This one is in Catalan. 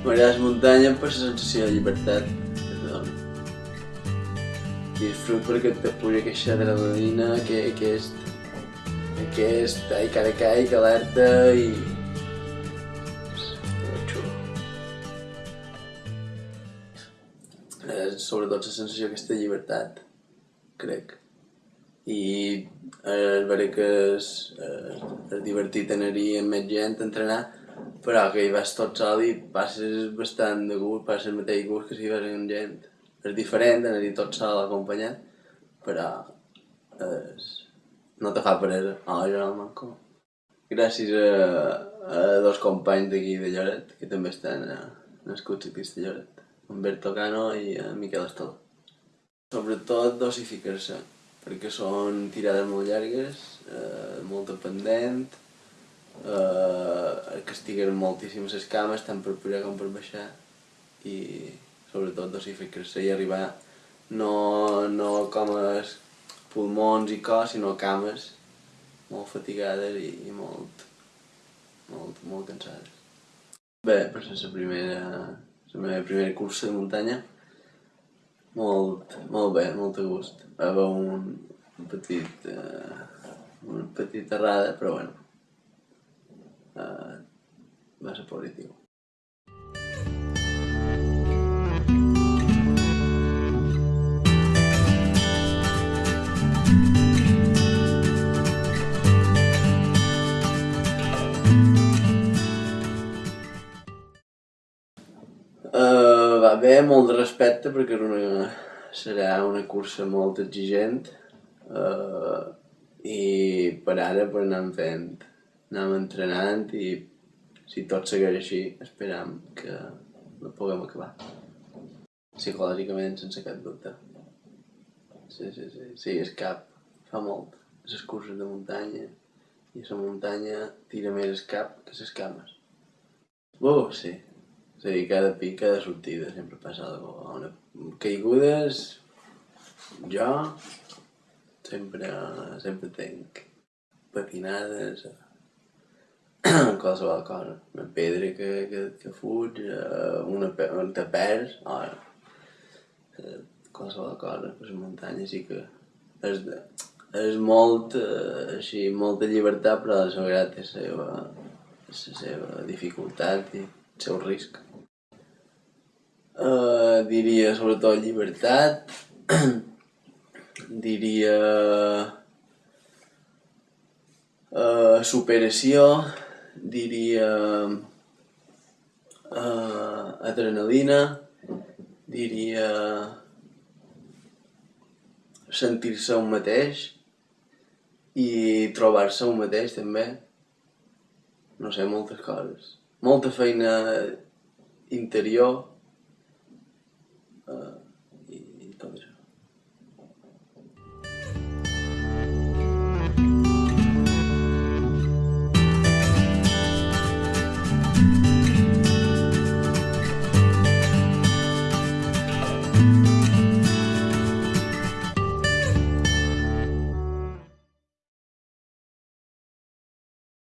M'agrada la muntanya per la sensació de llibertat que te dona. Disfrut perquè te puja aquesta adrenalina, que, aquest, aquest ai, cara caic, alerta i... Eh, sobretot la sensació d'aquesta llibertat, crec. I eh, veure que és, eh, és divertit anar-hi amb més gent entrenar, però que hi vas tot sol i passes bastant de gust, passes el mateix gust que si vas amb gent. És diferent anar-hi tot sol acompanyat, però és... no te fa peresa. Oh, jo no manco. Gràcies a, a dos companys d'aquí de Lloret, que també estan a, nascuts aquí a Lloret, en Berto Cano i en Miquel Estol. Sobretot dosificar-se, perquè són tirades molt llargues, eh, molt dependent, eh, que estiguen moltíssimes les cames, tant per pujar com per baixar, i sobretot dosificar-se i arribar no, no com els pulmons i cos, sinó cames molt fatigades i, i molt, molt, molt cansades. Bé, per ser la primera, la meva primera cursa de muntanya, molt, molt bé, molt a gust. Va haver un, un petit, eh, una petita errada, però bueno, eh, va ser positiu. Uh, va bé, molt de respecte perquè és una, serà una cursa molt exigent uh, i per ara per anar fent, anem entrenant i si tot segueix així esperam que la puguem acabar. Psicològicament, sense cap dubte. Sí, sí, sí, sí, és cap, fa molt. Les curses de muntanya i la muntanya tira més el cap que les cames. Uh, sí, és a dir, cada pic, cada sortida sempre passa alguna cosa. Caigudes, jo sempre, sempre tenc patinades, qualsevol cosa. Una pedra que, que, que eh, una, pe- un te perds, oh, eh, qualsevol cosa. Per la muntanya sí que és, de, és molt, així, molta llibertat, però a la vegada té la seva, la seva dificultat i el seu risc. Uh, diria sobretot llibertat, diria uh, superació, diria uh, adrenalina, diria sentir-se un mateix i trobar-se un mateix també. No sé, moltes coses. Molta feina interior